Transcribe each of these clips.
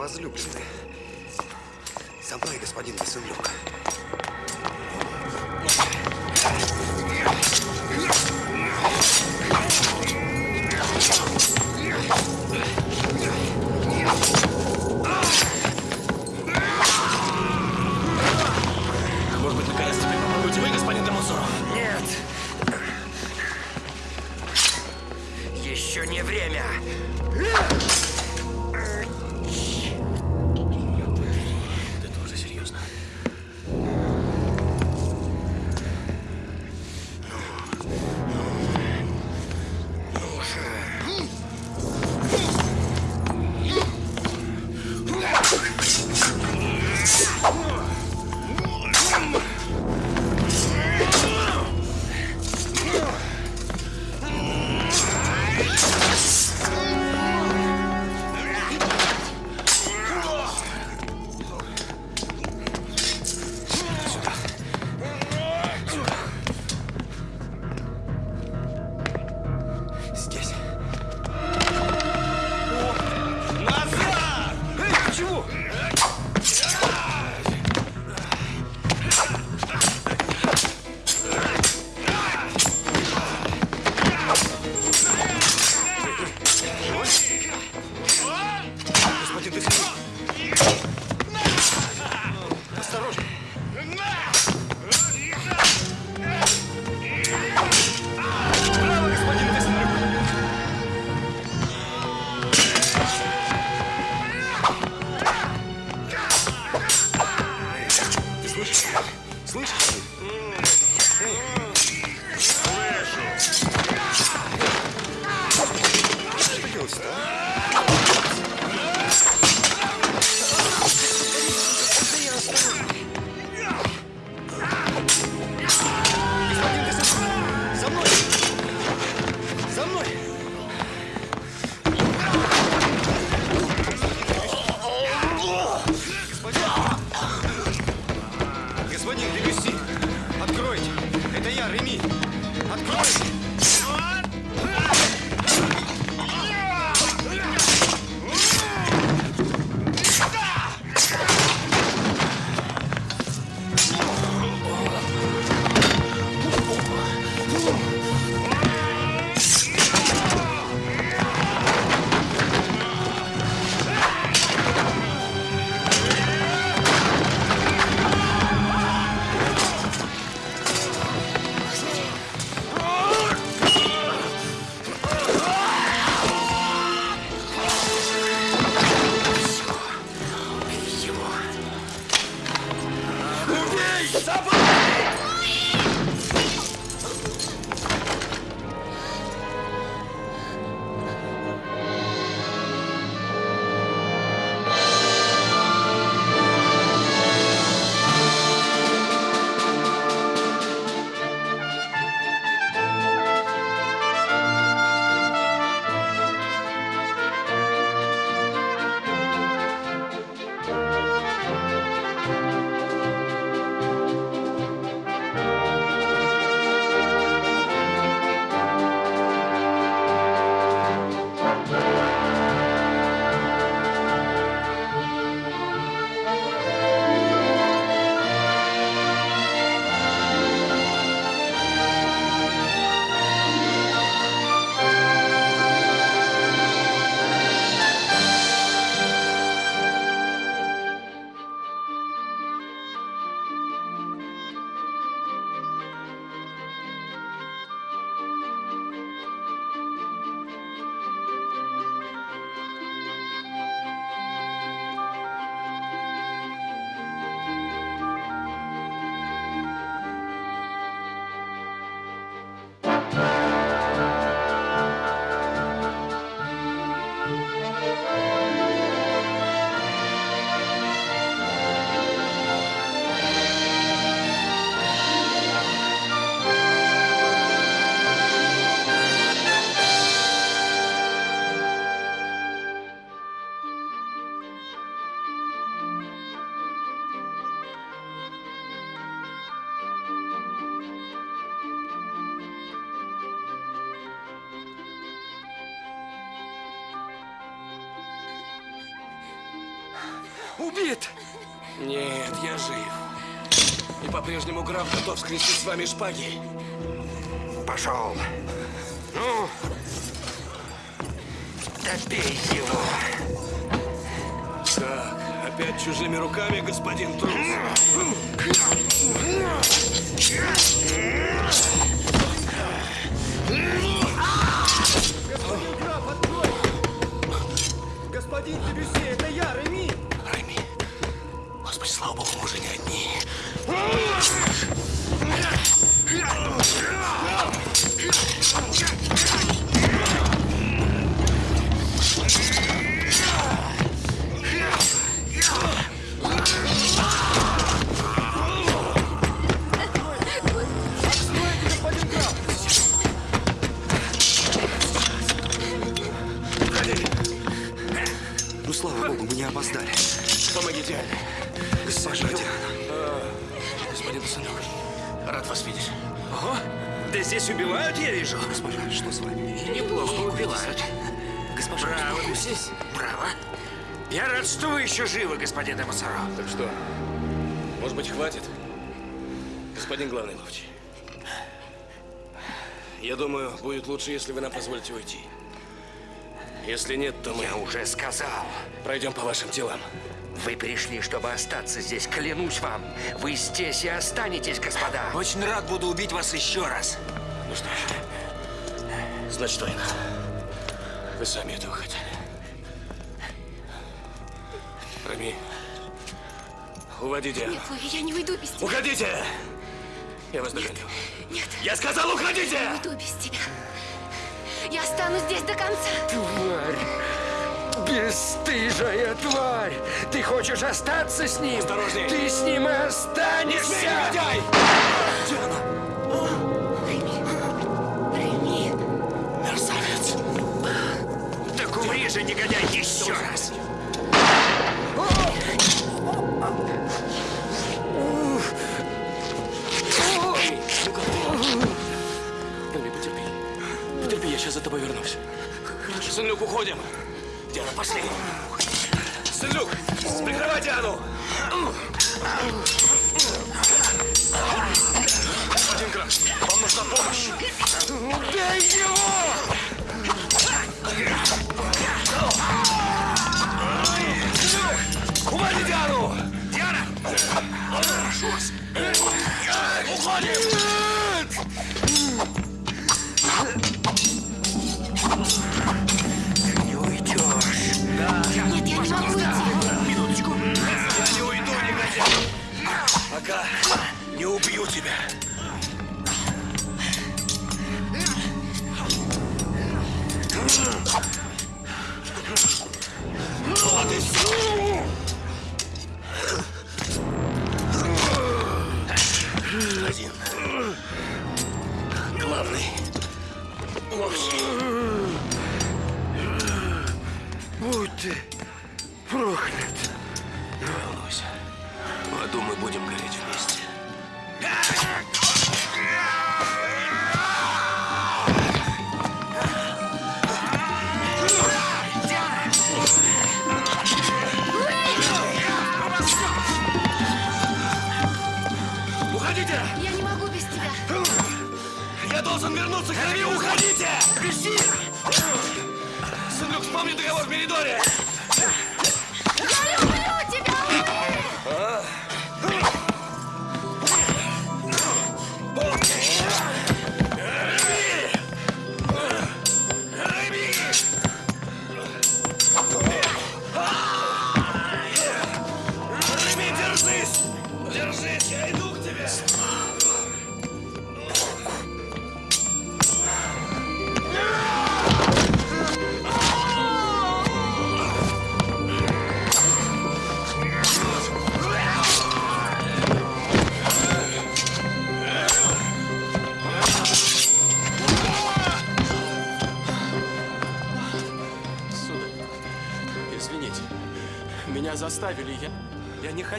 моя граф готов скрестить с вами шпаги. Пошел. Ну, добей его. Так, опять чужими руками, господин трус. Господин Дебюсси, это я, Реми! Райми, господи, слава богу, мы уже не одни. Ну, слава богу, мы не опоздали. Помогите. Диана. Господин сынок, рад вас видеть. Ого, да здесь убивают, я вижу. Госпожа, что с вами? Неплохо убивают. Госпожа, Браво, успокойтесь. Браво. Я рад, что вы еще живы, господин Демасаро. Так что, может быть, хватит? Господин главный ловчий. Я думаю, будет лучше, если вы нам позволите уйти. Если нет, то мы Я уже сказал. пройдем по вашим делам. Вы пришли, чтобы остаться здесь, клянусь вам. Вы здесь и останетесь, господа. Очень рад буду убить вас еще раз. Ну что ж, значит, война. Вы сами этого хотели. Рами, уводи Диану. Нет, Луи, я не уйду без тебя. Уходите! Я вас догоню. Нет, Я сказал, не уходите! уйду без тебя. Я останусь здесь до конца. Тварь! Бесстыжая тварь! Ты хочешь остаться с ним? Осторожней. Ты с ним и останешься! негодяй! Реми. Реми. Мерзавец! Так умри же, негодяй, еще раз! Рами, потерпи. Потерпи, я сейчас за тобой вернусь. Хорошо. Сын Люк, уходим. Диана, пошли. Сын Люк, прикрывай Диану!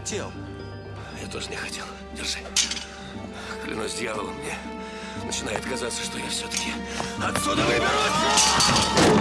Хотел. Я тоже не хотел. Держи. Клянусь дьяволом, мне начинает казаться, что я все-таки отсюда выберусь!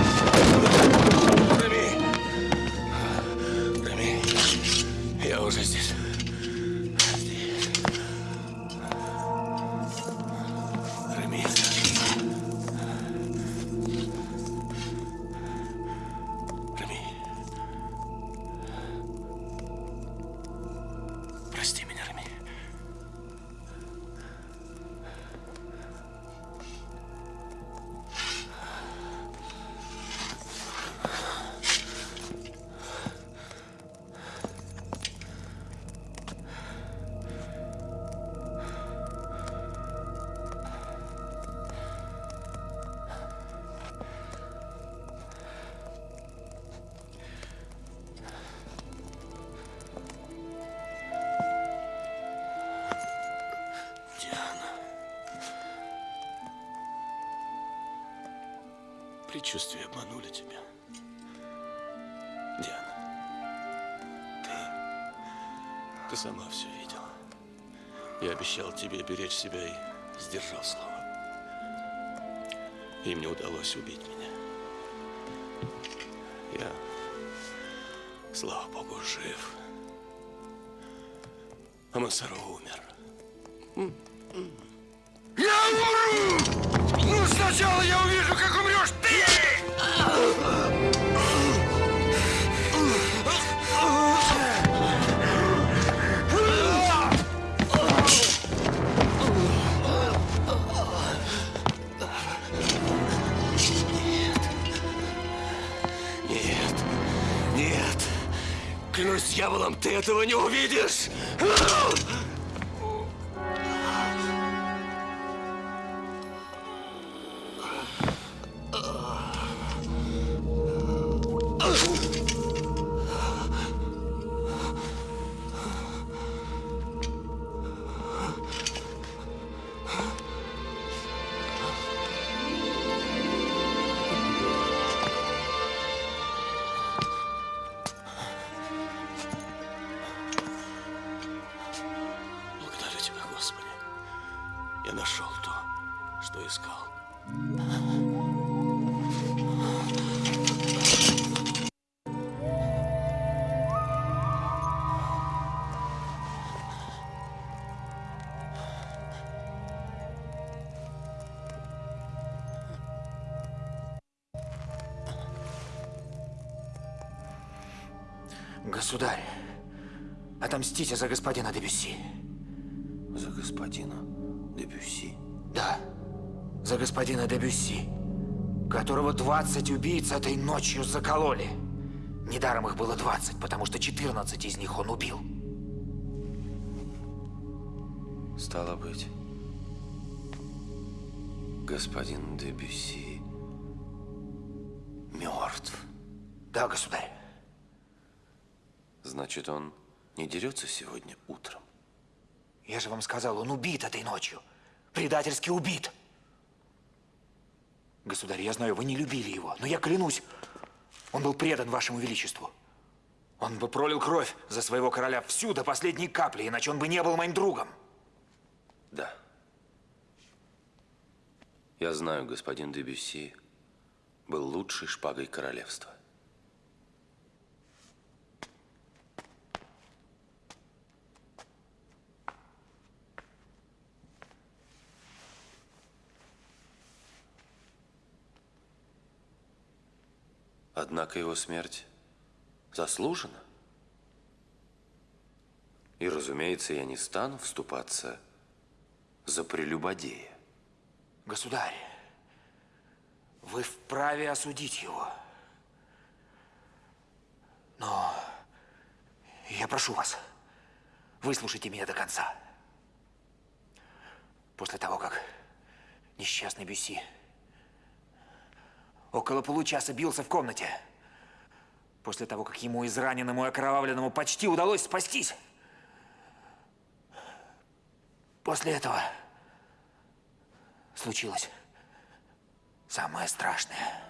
Предчувствия обманули тебя. Диана. Ты... Ты сама все видела. Я обещал тебе беречь себя и сдержал слово. Им не удалось убить меня. Я, слава богу, жив. А Мансаро умер. Я умру! Ну, сначала я увижу, дьяволом, ты этого не увидишь. Государь, отомстите за господина Дебюсси. За господина Дебюсси. Да, за господина Дебюсси, которого 20 убийц этой ночью закололи. Недаром их было 20, потому что 14 из них он убил. Стало быть, господин Дебюсси мертв. Да, государь. Значит, он не дерется сегодня утром. Я же вам сказал, он убит этой ночью. Предательски убит. Государь, я знаю, вы не любили его, но я клянусь, он был предан вашему величеству. Он бы пролил кровь за своего короля всю до последней капли, иначе он бы не был моим другом. Да. Я знаю, господин Дебюсси был лучшей шпагой королевства. Однако его смерть заслужена. И, разумеется, я не стану вступаться за прелюбодея. Государь, вы вправе осудить его. Но я прошу вас, выслушайте меня до конца. После того, как несчастный Бюсси около получаса бился в комнате, после того, как ему израненному и окровавленному почти удалось спастись, после этого случилось самое страшное.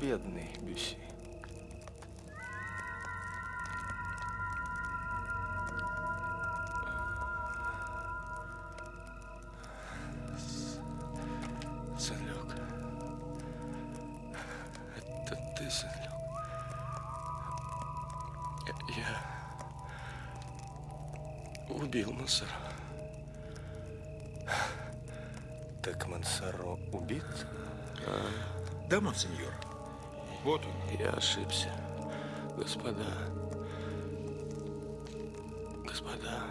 Бедный Бюси. Сен-Люк. Это ты, Сен-Люк. Я... убил Мансера. Так Мансаро убит? Да, монсеньор. Вот он. Я ошибся. Господа. Господа.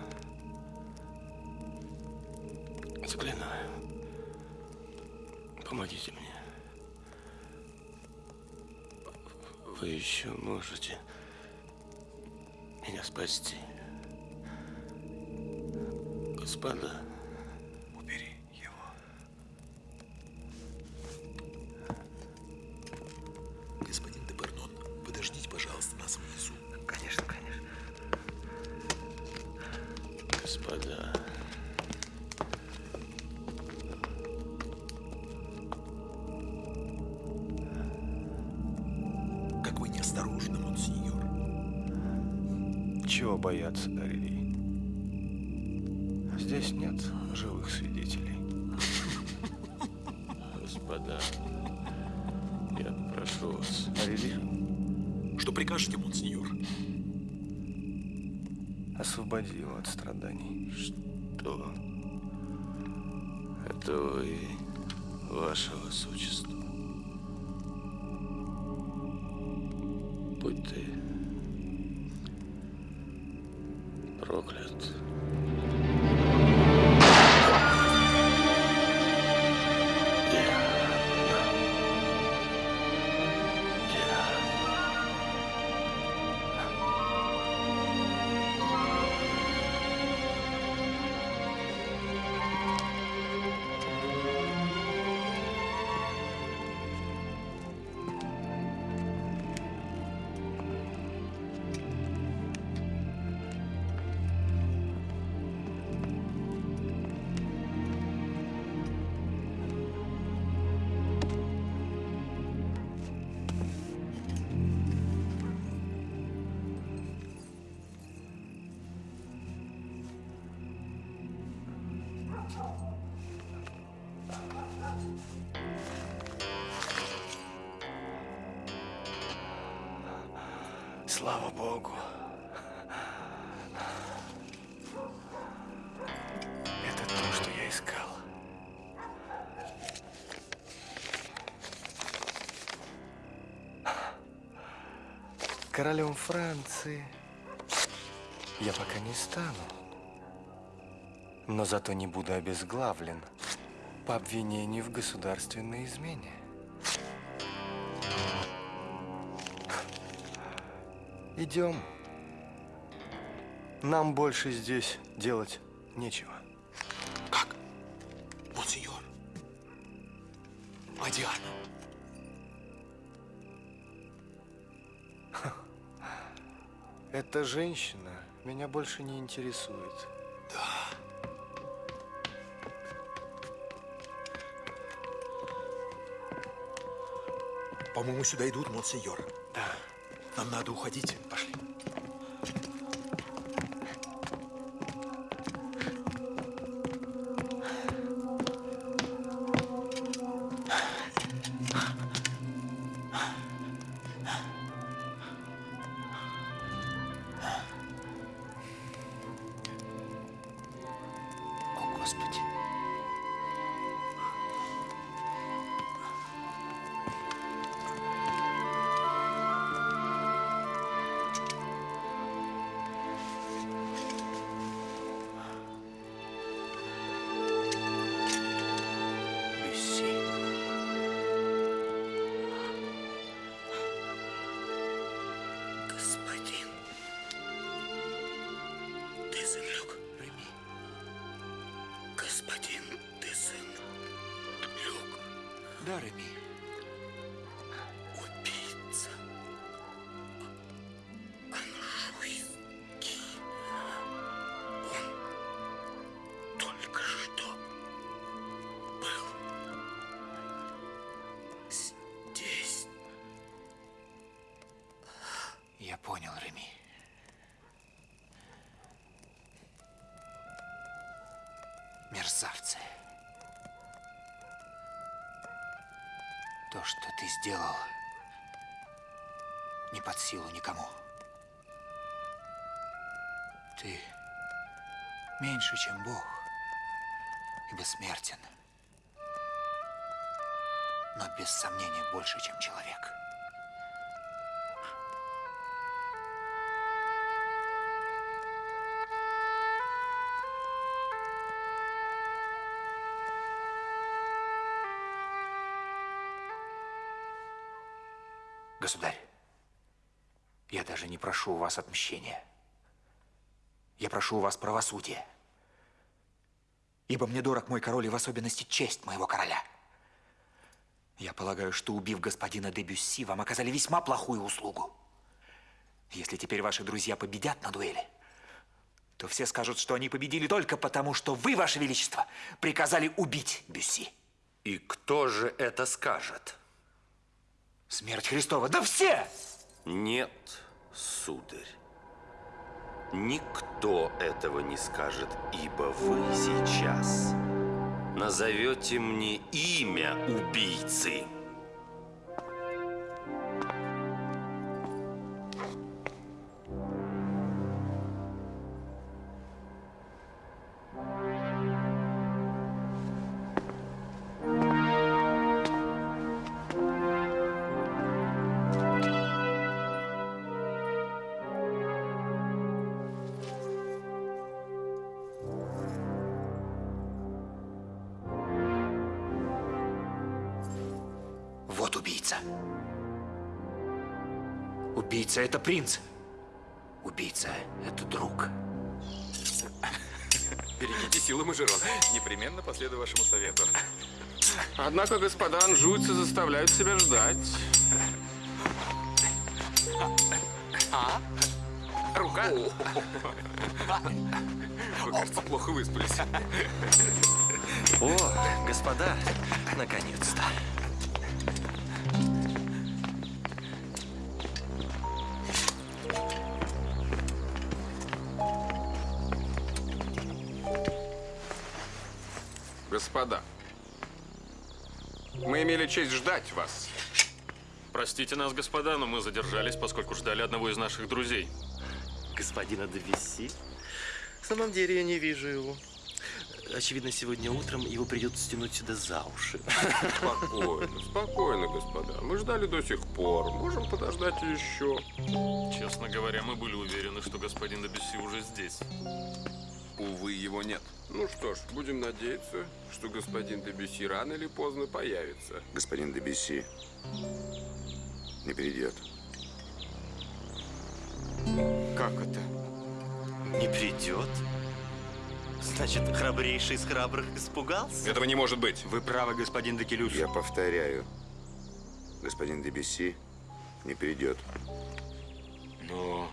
Заклинаю. Помогите мне. Вы еще можете меня спасти. Господа. Господа. Как вы неосторожны, монсеньор. Чего бояться, Арели? Здесь нет живых свидетелей. Господа. Я прошу вас. Арели, Что прикажете, монсеньор? Освободи его от страданий. Что? Это вы, ваше высочество. Слава Богу. Это то, что я искал. Королем Франции я пока не стану. Но зато не буду обезглавлен по обвинению в государственной измене. Идем. Нам больше здесь делать нечего. Как? Монсеньор. А Диана? Эта женщина меня больше не интересует. По-моему, сюда идут, монсеньор. Да. Нам надо уходить. Понял, Реми. Мерзавцы. То, что ты сделал, не под силу никому. Ты меньше, чем Бог, и бессмертен. Но без сомнения больше, чем человек. Прошу у вас отмщения. Я прошу у вас правосудия. Ибо мне дорог мой король и в особенности честь моего короля. Я полагаю, что убив господина де Бюсси, вам оказали весьма плохую услугу. Если теперь ваши друзья победят на дуэли, то все скажут, что они победили только потому, что вы, ваше величество, приказали убить Бюсси. И кто же это скажет? Смерть Христова. Да все! Нет, сударь. Никто этого не скажет, ибо вы сейчас назовете мне имя убийцы. Принц. Убийца – это друг. Берегите силы, Мажерон. Непременно последую вашему совету. Однако господа анжуйцы заставляют себя ждать. А? Рука? Вы, кажется, плохо выспались. О, господа, наконец-то. Господа, мы имели честь ждать вас. Простите нас, господа, но мы задержались, поскольку ждали одного из наших друзей. Господина Девиси? В самом деле я не вижу его. Очевидно, сегодня утром его придется стянуть сюда за уши. Спокойно, спокойно, господа. Мы ждали до сих пор. Можем подождать еще. Честно говоря, мы были уверены, что господин Дебюсси уже здесь. Увы, его нет. Ну что ж, будем надеяться, что господин Дебюси рано или поздно появится. Господин Дебюсси не придет. Как это? Не придет? Значит, храбрейший из храбрых испугался? Этого не может быть. Вы правы, господин Декелюш. Я повторяю, господин Дебюсси не придет. Но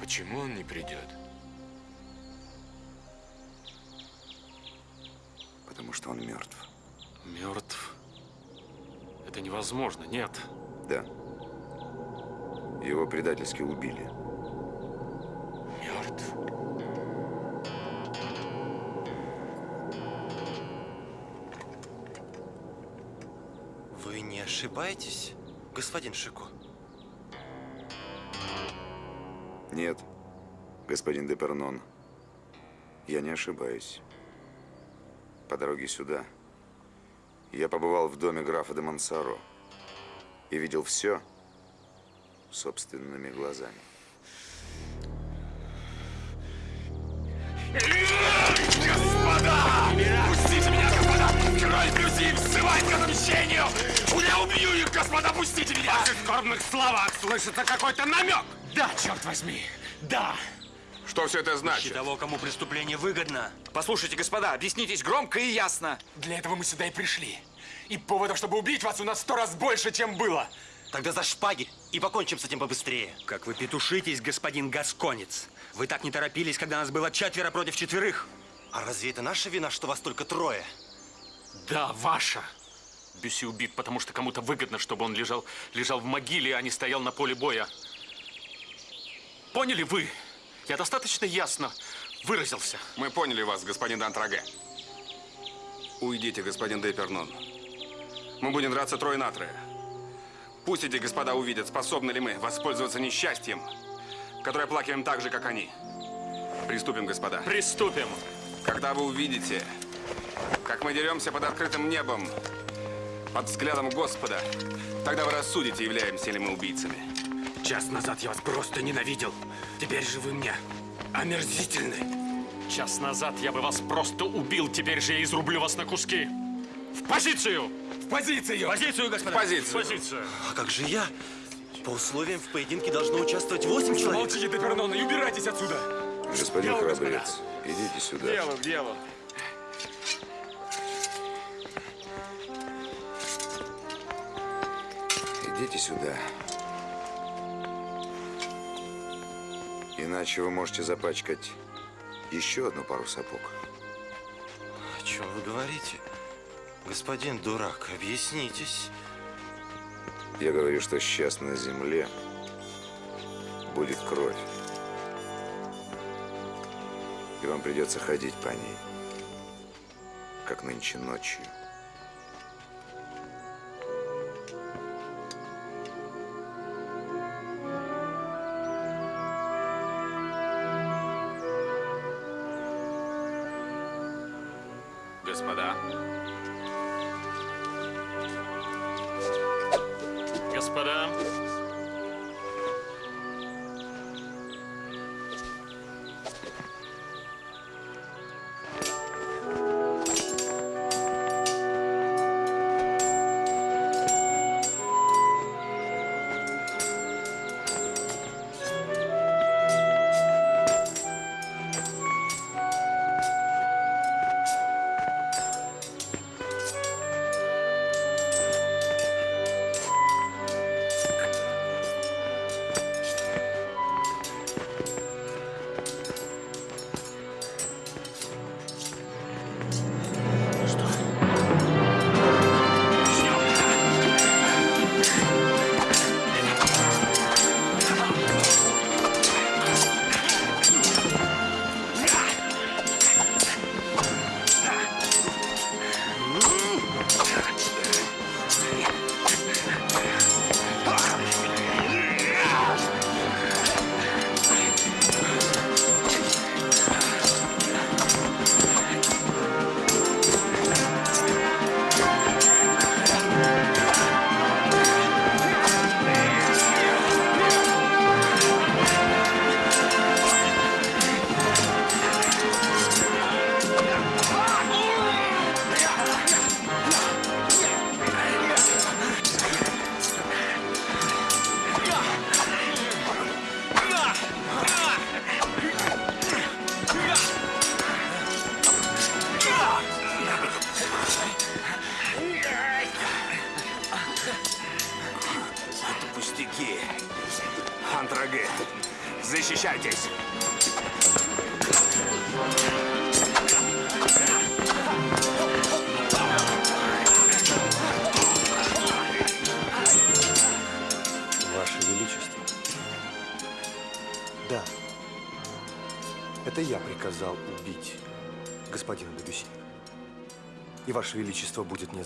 почему он не придет? Потому что он мертв. Мертв? Это невозможно, нет. Да. Его предательски убили. Мертв? Вы не ошибаетесь, господин Шико? Нет, господин Депернон, я не ошибаюсь. По дороге сюда я побывал в доме графа де Мансаро и видел все собственными глазами. Пустите меня, господа! Король Брюси взывает к отмщению! Я убью их, господа, пустите меня! В ваших скорбных словах слышится какой-то намек! Да, черт возьми, да! Что все это значит? того, кому преступление выгодно. Послушайте, господа, объяснитесь громко и ясно. Для этого мы сюда и пришли. И поводов, чтобы убить вас, у нас сто раз больше, чем было. Тогда за шпаги и покончим с этим побыстрее. Как вы петушитесь, господин Гасконец. Вы так не торопились, когда нас было четверо против четверых. А разве это наша вина, что вас только трое? Да, ваша. Бюси убит, потому что кому-то выгодно, чтобы он лежал, лежал в могиле, а не стоял на поле боя. Поняли вы? Я достаточно ясно выразился. Мы поняли вас, господин Дантраге. Уйдите, господин Дейпернон. Мы будем драться трое на трое. Пусть эти господа увидят, способны ли мы воспользоваться несчастьем, которое оплакиваем так же, как они. Приступим, господа. Приступим. Когда вы увидите, как мы деремся под открытым небом, под взглядом Господа, тогда вы рассудите, являемся ли мы убийцами. Час назад я вас просто ненавидел. Теперь же вы мне омерзительны. Час назад я бы вас просто убил, теперь же я изрублю вас на куски. В позицию! В позицию! В позицию, господа! В позицию! В позицию! А как же я? По условиям в поединке должно участвовать 8 человек. Молчите, Депернон, и убирайтесь отсюда! Господин Дело, храбрец, идите сюда. Дело, дело. Идите сюда. Иначе вы можете запачкать еще одну пару сапог. О чем вы говорите? Господин дурак, объяснитесь. Я говорю, что сейчас на земле будет кровь. И вам придется ходить по ней, как нынче ночью.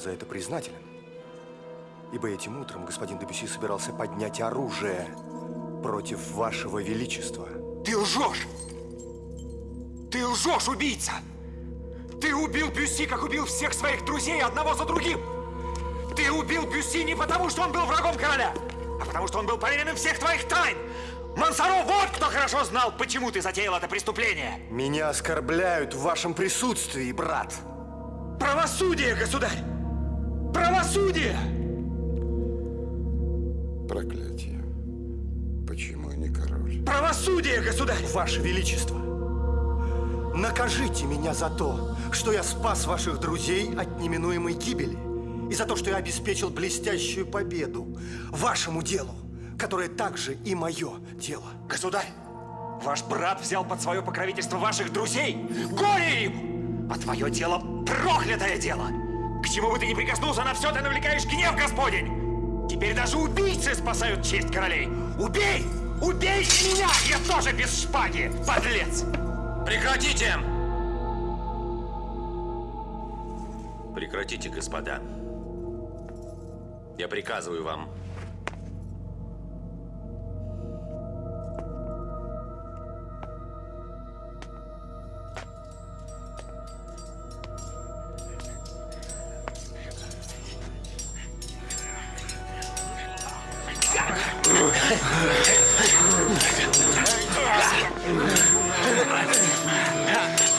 За это признателен. Ибо этим утром господин Дебюси собирался поднять оружие против Вашего Величества. Ты лжешь! Ты лжешь, убийца! Ты убил Бюсси, как убил всех своих друзей одного за другим! Ты убил Бюсси не потому, что он был врагом короля, а потому, что он был поверенным всех твоих тайн! Мансаро, вот кто хорошо знал, почему ты затеял это преступление! Меня оскорбляют в вашем присутствии, брат. Правосудие, государь! Правосудие! Проклятие. Почему я не король? Правосудие, государь! Ваше Величество, накажите меня за то, что я спас ваших друзей от неминуемой гибели и за то, что я обеспечил блестящую победу вашему делу, которое также и мое дело. Государь, ваш брат взял под свое покровительство ваших друзей. Горе им! А твое дело проклятое дело! К чему бы ты ни прикоснулся, на все ты навлекаешь гнев Господень! Теперь даже убийцы спасают честь королей! Убей! Убейте меня! Я тоже без шпаги, подлец! Прекратите! Прекратите, господа. Я приказываю вам. Браво,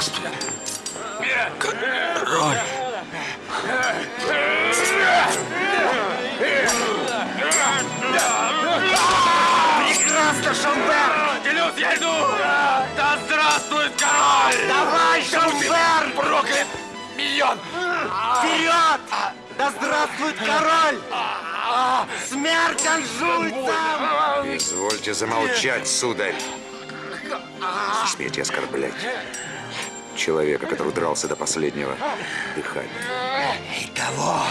Здравствует король! Прекрасно, Шомберг! Делюс, я иду! Да здравствует король! Давай, Шомберг! Проклят миньон! Вперед! Да здравствует король! Смерть анжуйцам! Извольте замолчать, сударь. Смейте оскорблять человека, который дрался до последнего дыхания. И того,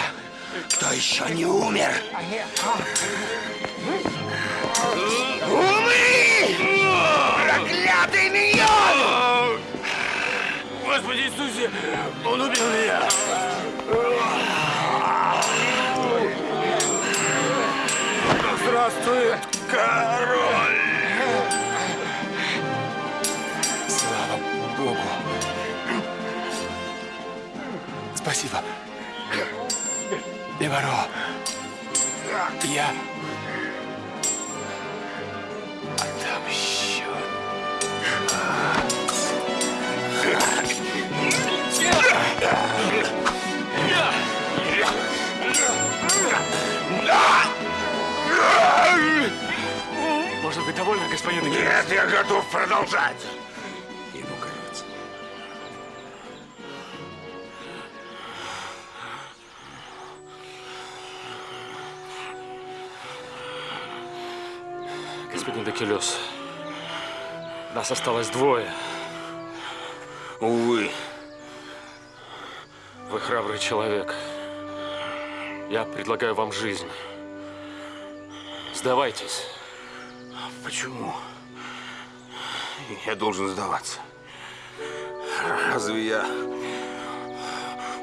кто еще не умер. Умри! Проклятый миньон! Господи Иисусе, он убил меня! Да здравствует король! Спасибо. Леваро. Я отомщен. Можно быть довольны, господин? Нет, я готов продолжать. Господин Декелес, нас осталось двое. Увы. Вы храбрый человек. Я предлагаю вам жизнь. Сдавайтесь. Почему? Я должен сдаваться. Разве я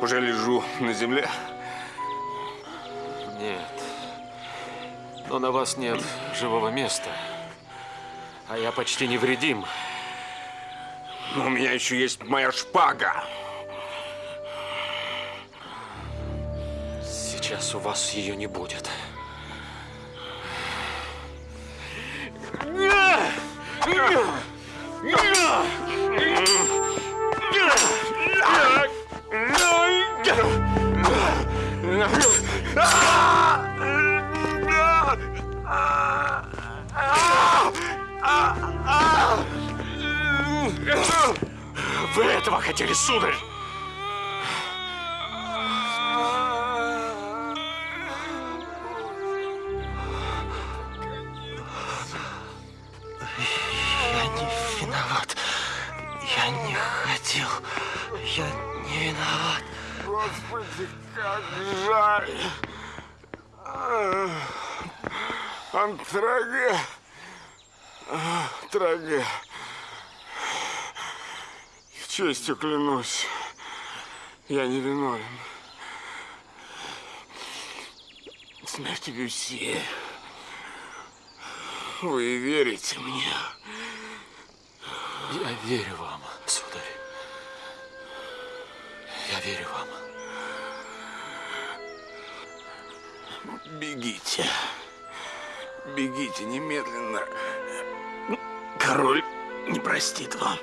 уже лежу на земле? Но на вас нет живого места. А я почти невредим. Но у меня еще есть моя шпага. Сейчас у вас ее не будет. Траге. Честью клянусь, я не виновен. Смерть Люси. Вы верите мне? Я верю вам, сударь. Я верю вам. Бегите. Бегите немедленно. Король не простит вам.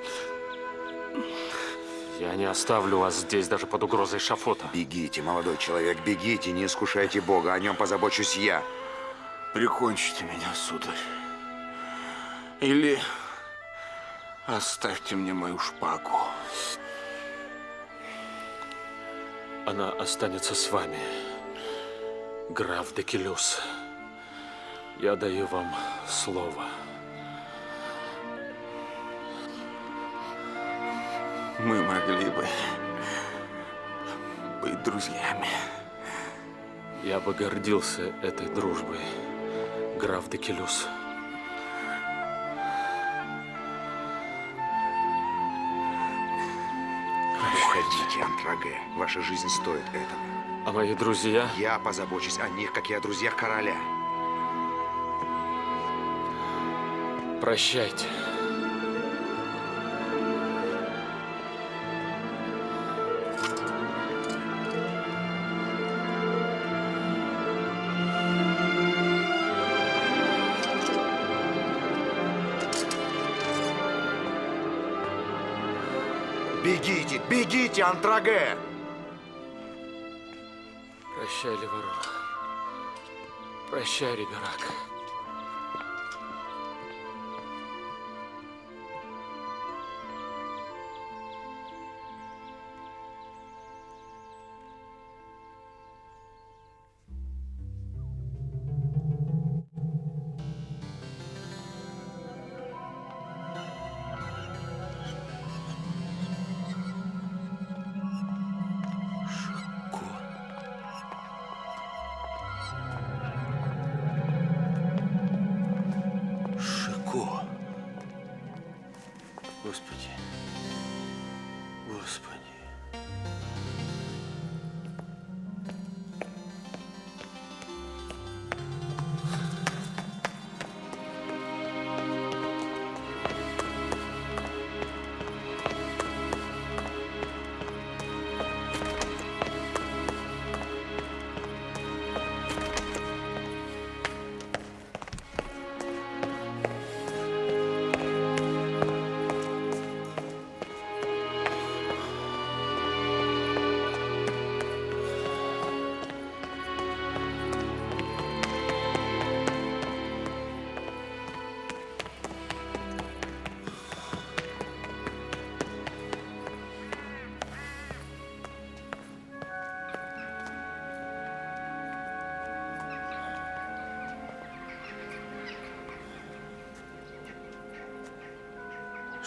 Я не оставлю вас здесь даже под угрозой шафота. Бегите, молодой человек, бегите, не искушайте Бога, о нем позабочусь я. Прикончите меня, сударь. Или оставьте мне мою шпагу. Она останется с вами, граф Декелюс. Я даю вам слово. Мы могли бы быть друзьями. Я бы гордился этой дружбой, граф Декелюс. Уходите, Антраге. Ваша жизнь стоит этого. А мои друзья? Я позабочусь о них, как и о друзьях короля. Прощайте. Бегите, бегите, Антраге! Прощай, Леворон. Прощай, Риберак.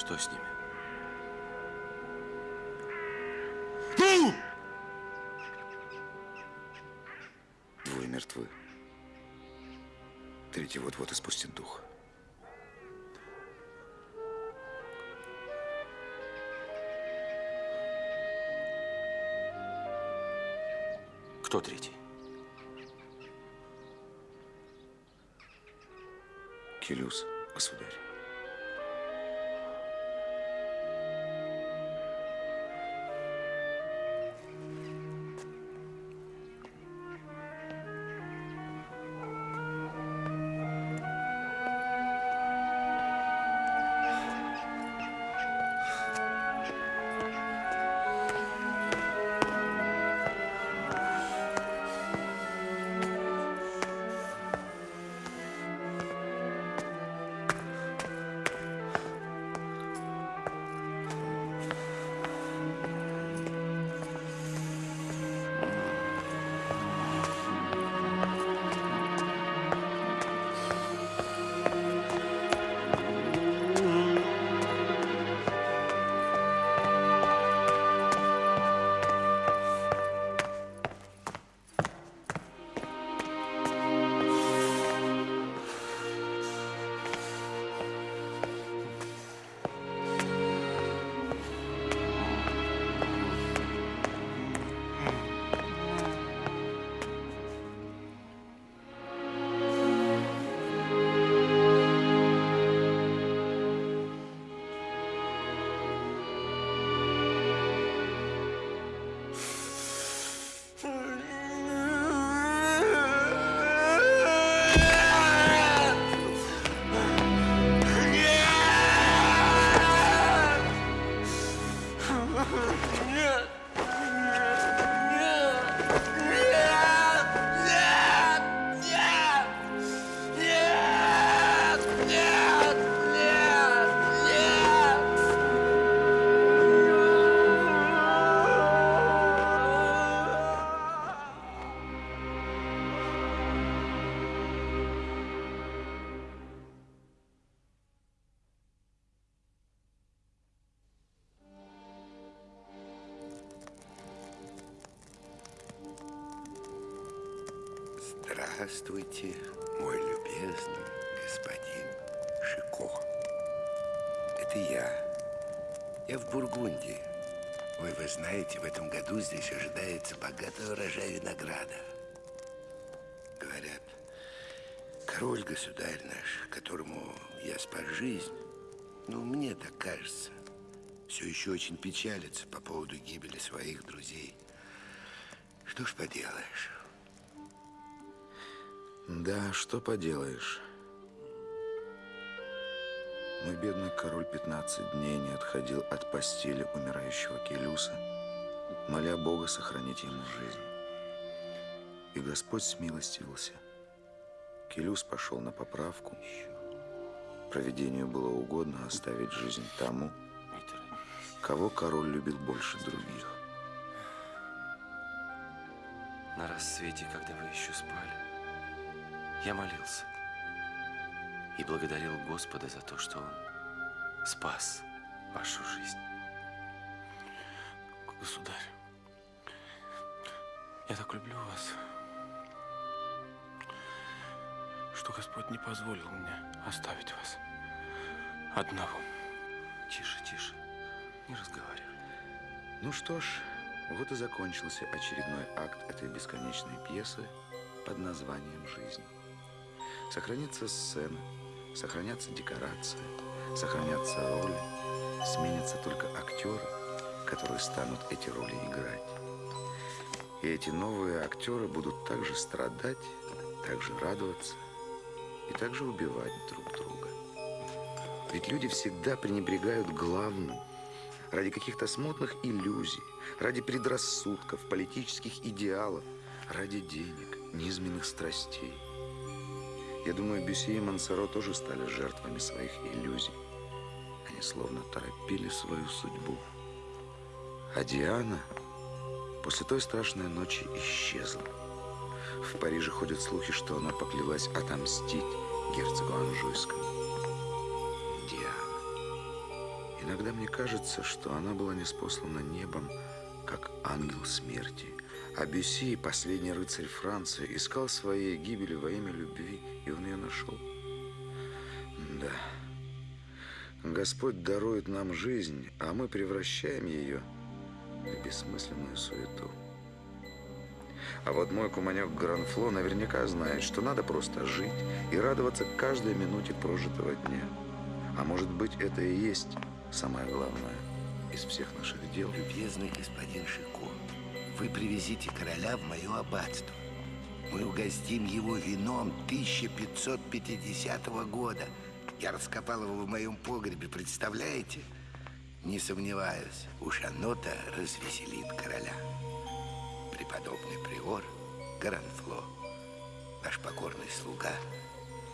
Что с ними? Двое мертвы. Третий вот-вот испустит дух. Кто третий? Келюс, государь. Здравствуйте, мой любезный господин Шико. Это я. Я в Бургундии. Ой, вы знаете, в этом году здесь ожидается богатый урожай винограда. Говорят, король-государь наш, которому я спас жизнь, ну, мне так кажется, все еще очень печалится по поводу гибели своих друзей. Что ж поделаешь? Да, что поделаешь. Мой бедный король 15 дней не отходил от постели умирающего Келюса, моля Бога сохранить ему жизнь. И Господь смилостивился. Келюс пошел на поправку. Проведению было угодно оставить жизнь тому, кого король любит больше других. На рассвете, когда вы еще спали, я молился и благодарил Господа за то, что Он спас вашу жизнь. Государь, я так люблю вас, что Господь не позволил мне оставить вас одного. Тише, тише, не разговаривай. Ну что ж, вот и закончился очередной акт этой бесконечной пьесы под названием «Жизнь». Сохранится сцена, сохранятся декорации, сохранятся роли, сменятся только актеры, которые станут эти роли играть. И эти новые актеры будут также страдать, также радоваться и также убивать друг друга. Ведь люди всегда пренебрегают главным ради каких-то смутных иллюзий, ради предрассудков, политических идеалов, ради денег, низменных страстей. Я думаю, Бюсси и Мансаро тоже стали жертвами своих иллюзий. Они словно торопили свою судьбу. А Диана после той страшной ночи исчезла. В Париже ходят слухи, что она поклялась отомстить герцогу Анжуйскому. Диана. Иногда мне кажется, что она была неспослана небом, как ангел смерти. А Бюсси, последний рыцарь Франции, искал своей гибели во имя любви, и он ее нашел. Да. Господь дарует нам жизнь, а мы превращаем ее в бессмысленную суету. А вот мой куманек Гранфло наверняка знает, что надо просто жить и радоваться каждой минуте прожитого дня. А может быть, это и есть самое главное из всех наших дел. Любезный господин Шико, вы привезите короля в мое аббатство. Мы угостим его вином 1550 года. Я раскопал его в моем погребе, представляете? Не сомневаюсь, уж оно-то развеселит короля. Преподобный приор Гаранфло, наш покорный слуга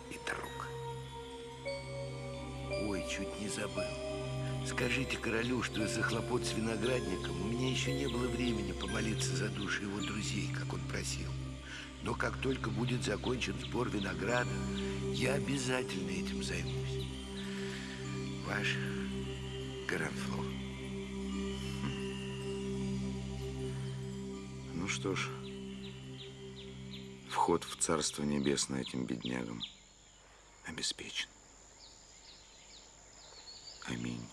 и друг. Ой, чуть не забыл. Скажите королю, что из-за хлопот с виноградником у меня еще не было времени помолиться за души его друзей, как он просил. Но как только будет закончен сбор винограда, я обязательно этим займусь. Ваш Гаранфло. Ну что ж, вход в Царство Небесное этим беднягам обеспечен. Аминь.